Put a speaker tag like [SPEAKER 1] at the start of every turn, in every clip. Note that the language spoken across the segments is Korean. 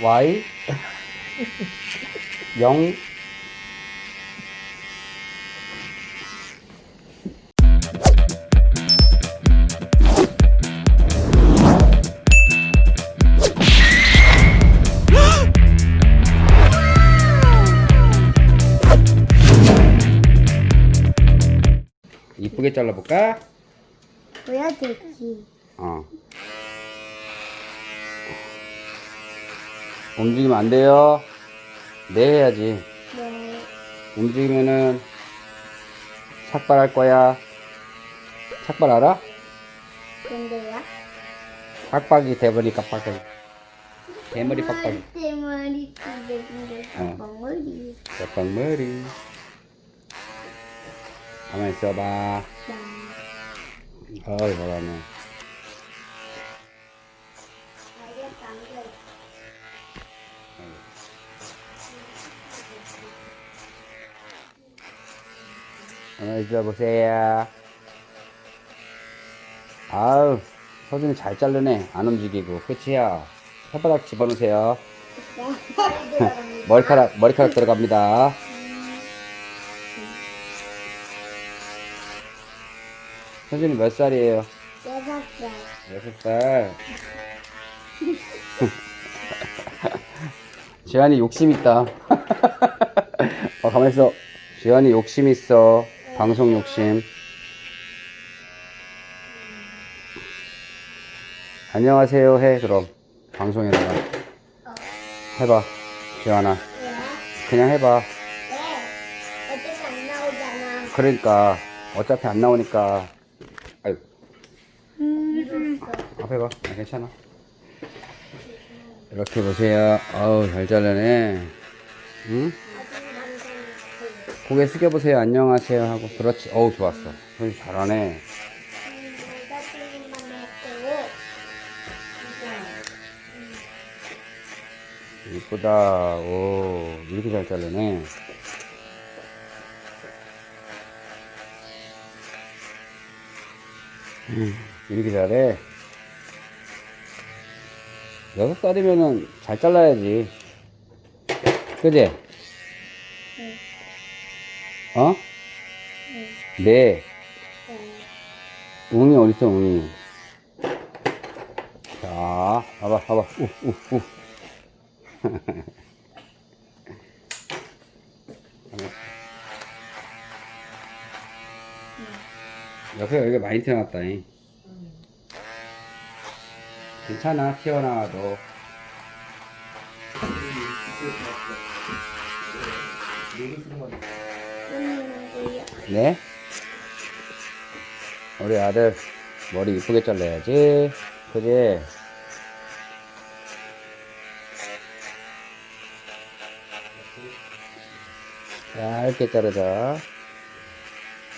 [SPEAKER 1] Y 0 이쁘게 잘라볼까?
[SPEAKER 2] 보여드리기.
[SPEAKER 1] 어. 움직이면 안 돼요. 네 해야지.
[SPEAKER 2] 네.
[SPEAKER 1] 움직이면은 삭발할 거야. 삭발 알아?
[SPEAKER 2] 근데요?
[SPEAKER 1] 빡빡이 돼버리니까 빡빡이. 대머리 빡빡이.
[SPEAKER 2] 대머리. 빡빡머리.
[SPEAKER 1] 빡빡머리. 가만히 있어봐. 어이, 잘하네. 있어보세요. 아우, 서준이 잘 자르네. 안 움직이고. 끝이야. 혓바닥 집어넣으세요. 머리카락, 머리카락 들어갑니다. 서준이 몇 살이에요?
[SPEAKER 2] 여섯 살.
[SPEAKER 1] 여섯 살. 지한이 욕심 있다. 어, 가만히 있어. 지한이 욕심 있어. 방송 욕심. 안녕하세요 해 그럼 방송에다가 해봐 지한아
[SPEAKER 2] 왜?
[SPEAKER 1] 그냥 해봐
[SPEAKER 2] 왜? 어차피 안 나오잖아.
[SPEAKER 1] 그러니까 어차피 안 나오니까 아유
[SPEAKER 2] 음.
[SPEAKER 1] 앞에 봐. 아, 괜찮아. 이렇게 보세요. 아우, 잘 잘라네. 응? 고개 숙여보세요. 안녕하세요. 하고. 그렇지. 어우, 좋았어. 손이 잘하네. 이쁘다. 오, 이렇게 잘. 음, 이렇게 잘해. 여섯 살이면은 잘 잘라야지. 그지? 어? 네. 웅이 어딨어, 웅이? 자, 봐봐, 봐봐. 우, 우, 우. 옆에 여기가 많이 튀어나왔다. 잉 괜찮아, 튀어나와도. 네? 우리 아들 머리 이쁘게 잘라야지. 그지? 얇게 자르자.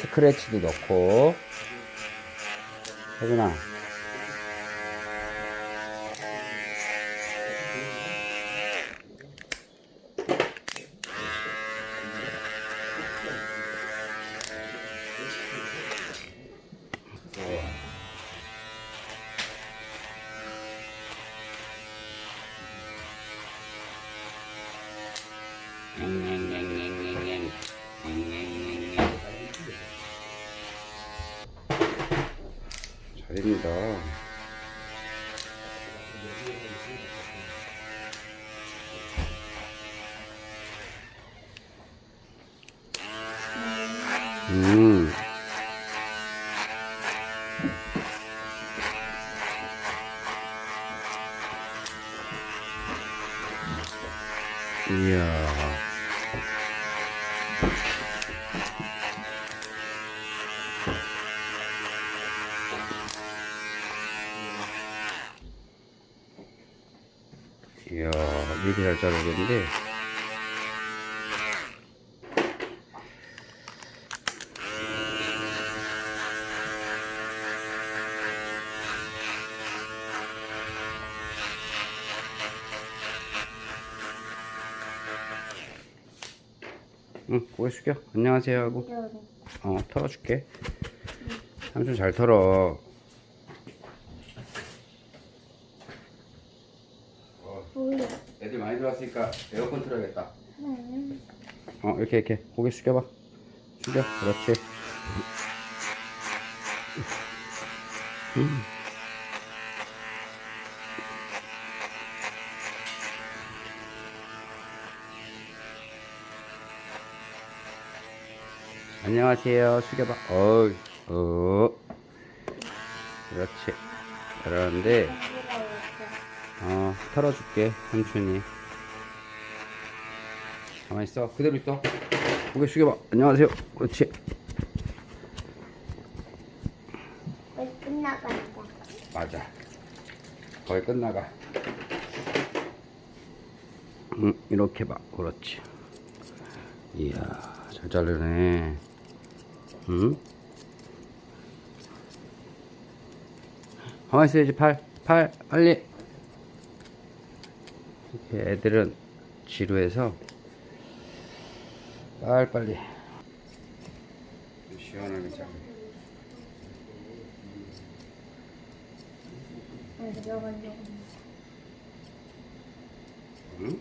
[SPEAKER 1] 스크래치도 넣고. 혜준아. 잘입니다. 음. 이야. 이야, 이렇게 잘 자르겠는데. 응, 고개 숙여. 안녕하세요 하고. 어, 털어줄게. 삼촌 잘 털어.
[SPEAKER 2] 뭐야?
[SPEAKER 1] 애들 많이 들어왔으니까 에어컨 틀어야겠다.
[SPEAKER 2] 응.
[SPEAKER 1] 어 이렇게 이렇게 고개 숙여봐. 숙여. 그렇지. 음. 안녕하세요. 숙여봐. 어이, 어. 그렇지. 그러는데, 어, 털어줄게, 삼촌이. 가만히 있어. 그대로 있어. 고개 숙여봐. 안녕하세요. 그렇지.
[SPEAKER 2] 거의 끝나간다.
[SPEAKER 1] 맞아. 거의 끝나가. 응, 이렇게 봐. 그렇지. 이야, 잘 자르네. 응? 가만히 있어야지, 팔. 팔, 빨리. 이렇게 애들은 지루해서 빨리빨리. 시원하게
[SPEAKER 2] 들어가려고.
[SPEAKER 1] 응?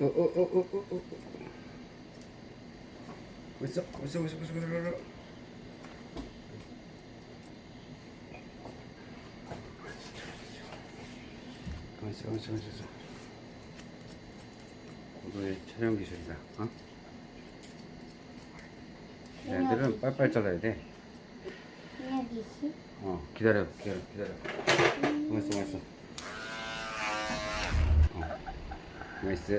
[SPEAKER 1] 어, 어, 어, 어, 어, 어, 어. 어딨어? 어딨어? 어딨어? 어딨어? 어딨어? 있어, 가만히 있어. 고도의 촬영 기술이다. 어? 얘들은 빨빨 잘라야 돼. 어, 기다려, 기다려, 기다려. 가만 있어, 가만 있어. 어, 가만 있어.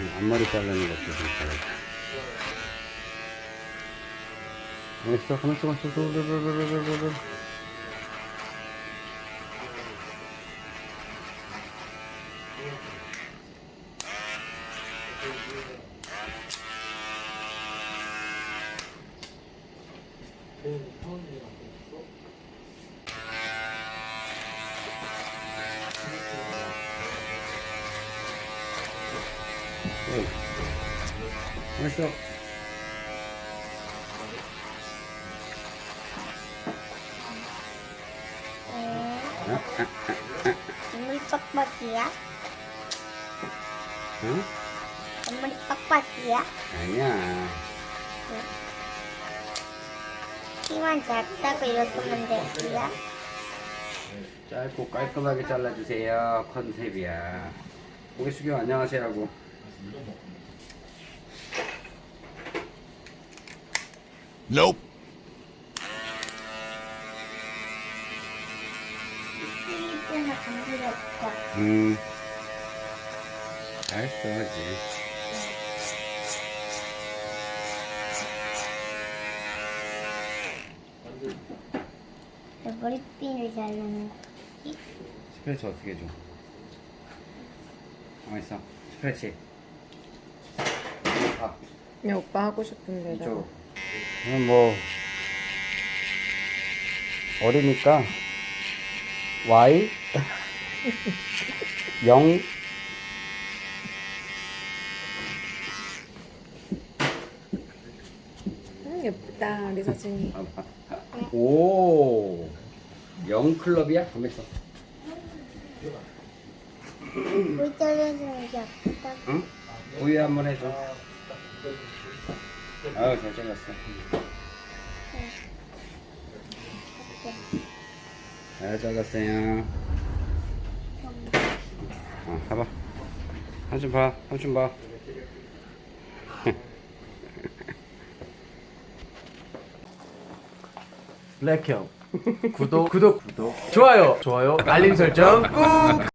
[SPEAKER 1] 응, 앞머리 자르는 것도 좀 잘해. 가만 있어, 가만 있어, 가만 있어.
[SPEAKER 2] 건물 빡빡이야?
[SPEAKER 1] 응?
[SPEAKER 2] 건물이 빡빡이야?
[SPEAKER 1] 아니야.
[SPEAKER 2] 키만 작다고 이렇게만 되지야?
[SPEAKER 1] 짧고 깔끔하게 잘라주세요. 컨셉이야. 고개 숙여 안녕하세요 하고.
[SPEAKER 3] Nope.
[SPEAKER 1] 음. 잘 써야지.
[SPEAKER 2] 머리핀을 자르는 거지?
[SPEAKER 1] 스크래치 어떻게 해줘? 가만 있어. 스크래치. 아,
[SPEAKER 4] 그냥 오빠 하고 싶은 대로.
[SPEAKER 1] 이쪽. 저는 뭐 어리니까 Y 0
[SPEAKER 4] 음, 예쁘다 우리 사진이.
[SPEAKER 1] 오. 0 클럽이야? 가만 있어.
[SPEAKER 2] 물 자르는 게 아프다.
[SPEAKER 1] 응? 우유 한 번 해줘. 아유, 잘 잘랐어. 잘 잘랐어요. 어, 봐봐. 삼촌 봐, 삼촌 봐.
[SPEAKER 5] 블랙형. 구독 구독 구독. 좋아요. 좋아요. 알림 설정 꾹